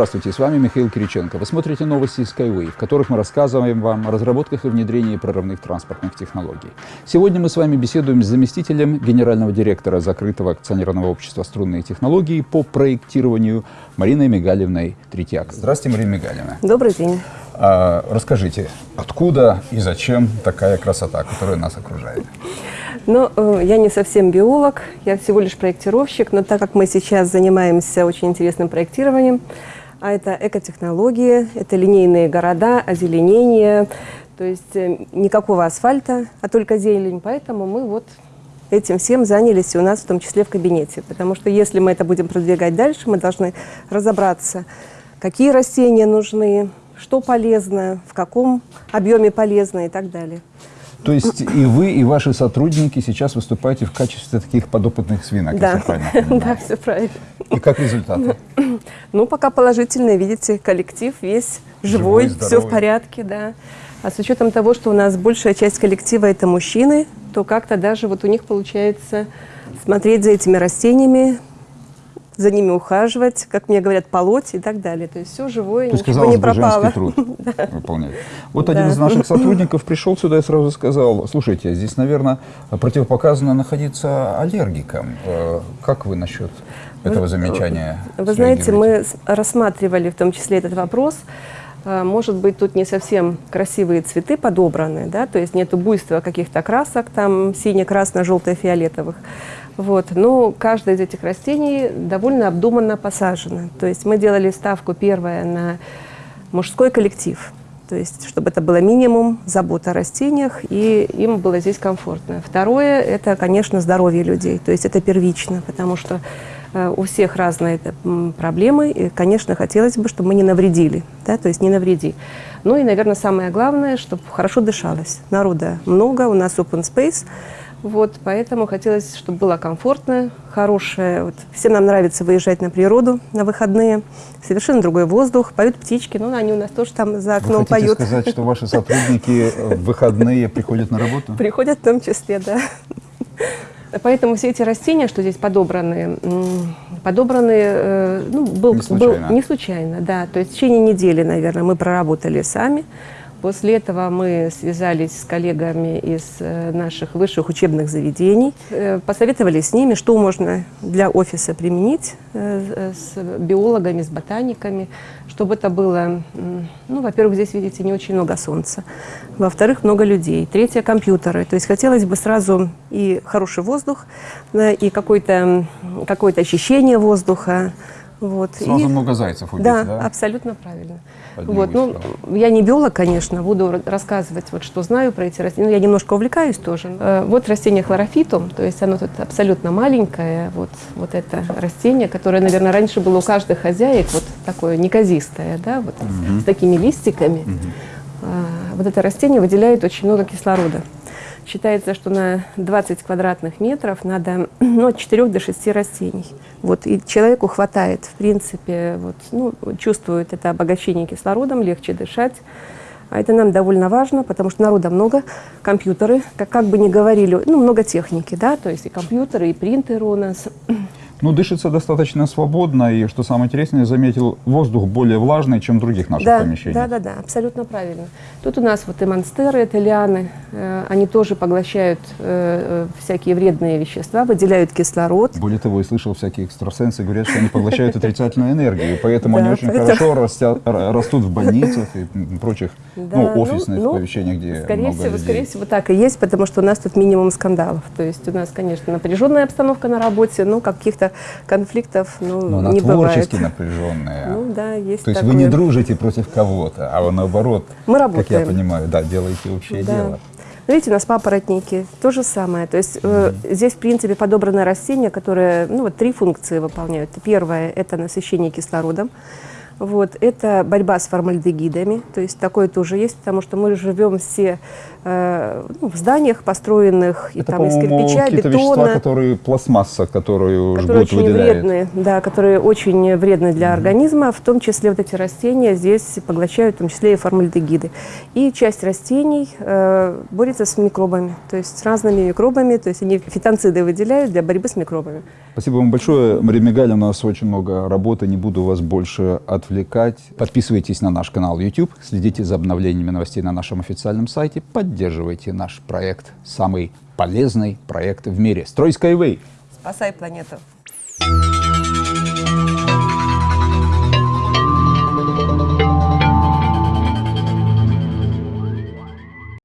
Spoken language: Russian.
Здравствуйте, с вами Михаил Кириченко. Вы смотрите новости Skyway, в которых мы рассказываем вам о разработках и внедрении прорывных транспортных технологий. Сегодня мы с вами беседуем с заместителем генерального директора закрытого акционерного общества «Струнные технологии» по проектированию Мариной Мигалевной Третьяк. Здравствуйте, Марина Мигалевна. Добрый день. А, расскажите, откуда и зачем такая красота, которая нас окружает? Ну, э, я не совсем биолог, я всего лишь проектировщик, но так как мы сейчас занимаемся очень интересным проектированием, а это экотехнологии, это линейные города, озеленение, то есть э, никакого асфальта, а только зелень, поэтому мы вот этим всем занялись и у нас в том числе в кабинете, потому что если мы это будем продвигать дальше, мы должны разобраться, какие растения нужны, что полезно, в каком объеме полезно и так далее. То есть и вы, и ваши сотрудники сейчас выступаете в качестве таких подопытных свинок, да. если правильно. Да, все правильно. И как результаты? Ну, пока положительные, видите, коллектив весь живой, живой все в порядке, да. А с учетом того, что у нас большая часть коллектива это мужчины, то как-то даже вот у них получается смотреть за этими растениями, за ними ухаживать, как мне говорят, полоть и так далее. То есть все живое, То есть, ничего не бы, пропало. труд. Вот один из наших сотрудников пришел сюда и сразу сказал, слушайте, здесь, наверное, противопоказано находиться аллергиком. Э, как вы насчет этого замечания? Вы знаете, мы рассматривали в том числе этот вопрос. Э, может быть, тут не совсем красивые цветы подобраны, да, то есть нету буйства каких-то красок, там сине-красно-желто-фиолетовых. Вот. Но каждое из этих растений довольно обдуманно посажено. То есть мы делали ставку первая на мужской коллектив. То есть, чтобы это было минимум забота о растениях, и им было здесь комфортно. Второе – это, конечно, здоровье людей. То есть это первично, потому что э, у всех разные проблемы, и, конечно, хотелось бы, чтобы мы не навредили, да, то есть не навреди. Ну и, наверное, самое главное, чтобы хорошо дышалось. Народа много, у нас open space – вот, поэтому хотелось, чтобы было комфортно, хорошее. Вот, всем нам нравится выезжать на природу на выходные. Совершенно другой воздух, поют птички. Ну, они у нас тоже там за окном Вы хотите поют. сказать, что ваши сотрудники в выходные приходят на работу? Приходят в том числе, да. Поэтому все эти растения, что здесь подобраны, подобраны, э, ну, был, не случайно. был не случайно, да. То есть в течение недели, наверное, мы проработали сами. После этого мы связались с коллегами из э, наших высших учебных заведений, э, посоветовали с ними, что можно для офиса применить э, с биологами, с ботаниками, чтобы это было, ну, во-первых, здесь, видите, не очень много солнца, во-вторых, много людей, третье – компьютеры. То есть хотелось бы сразу и хороший воздух, и какое-то какое ощущение воздуха, вот. Сразу и... много зайцев убить, да? Да, абсолютно правильно. вот. Ну, я не биолог, конечно, буду рассказывать, вот, что знаю про эти растения. Ну, я немножко увлекаюсь тоже. Э, вот растение хлорофитум, то есть оно тут абсолютно маленькое. Вот, вот это растение, которое, наверное, раньше было у каждой хозяек, вот такое неказистое, да, вот угу. с такими листиками. Угу. Вот это растение выделяет очень много кислорода. Считается, что на 20 квадратных метров надо ну, от 4 до 6 растений. Вот, и человеку хватает, в принципе, вот, ну, чувствует это обогащение кислородом, легче дышать. А это нам довольно важно, потому что народа много, компьютеры, как, как бы ни говорили, ну, много техники, да, то есть и компьютеры, и принтеры у нас. Ну, дышится достаточно свободно, и, что самое интересное, я заметил, воздух более влажный, чем в других наших да, помещениях. Да, да, да, абсолютно правильно. Тут у нас вот и монстеры, это лианы, они тоже поглощают э, э, всякие вредные вещества, выделяют кислород. Более того, я слышал, всякие экстрасенсы говорят, что они поглощают отрицательную энергию, поэтому они очень хорошо растут в больницах и прочих ну, офисных ну, помещениях, где скорее всего, Скорее всего, так и есть, потому что у нас тут минимум скандалов. То есть у нас, конечно, напряженная обстановка на работе, но каких-то конфликтов ну, Но она не творчески бывает. напряженная. Ну да, есть То есть вы не дружите против кого-то, а наоборот, как я понимаю, да, делаете общее дело. Видите, у нас папоротники, то же самое. То есть э, здесь, в принципе, подобраны растения, которые, ну вот, три функции выполняют. Первое – это насыщение кислородом. Вот, это борьба с формальдегидами, то есть такое тоже есть, потому что мы живем все э, ну, в зданиях, построенных и, это, там, из кирпича, бетона. вещества, которые пластмасса, которую которые жгут, очень выделяет. вредные, да, которые очень вредны для mm -hmm. организма, в том числе вот эти растения здесь поглощают в том числе и формальдегиды. И часть растений э, борется с микробами, то есть с разными микробами, то есть они фитонциды выделяют для борьбы с микробами. Спасибо вам большое. Мария Мигаль, у нас очень много работы, не буду вас больше отвлекать. Подписывайтесь на наш канал YouTube, следите за обновлениями новостей на нашем официальном сайте, поддерживайте наш проект, самый полезный проект в мире. Строй Skyway! Спасай планету.